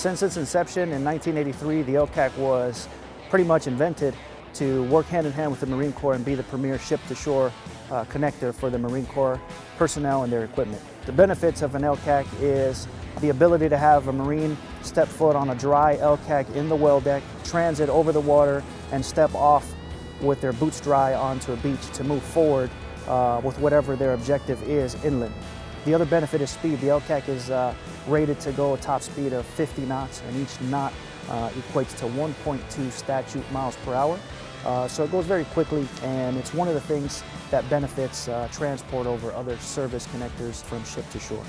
Since its inception in 1983, the LCAC was pretty much invented to work hand in hand with the Marine Corps and be the premier ship-to-shore uh, connector for the Marine Corps personnel and their equipment. The benefits of an LCAC is the ability to have a Marine step foot on a dry LCAC in the well deck, transit over the water, and step off with their boots dry onto a beach to move forward uh, with whatever their objective is inland. The other benefit is speed. The LCAC is uh, rated to go a top speed of 50 knots, and each knot uh, equates to 1.2 statute miles per hour. Uh, so it goes very quickly, and it's one of the things that benefits uh, transport over other service connectors from ship to shore.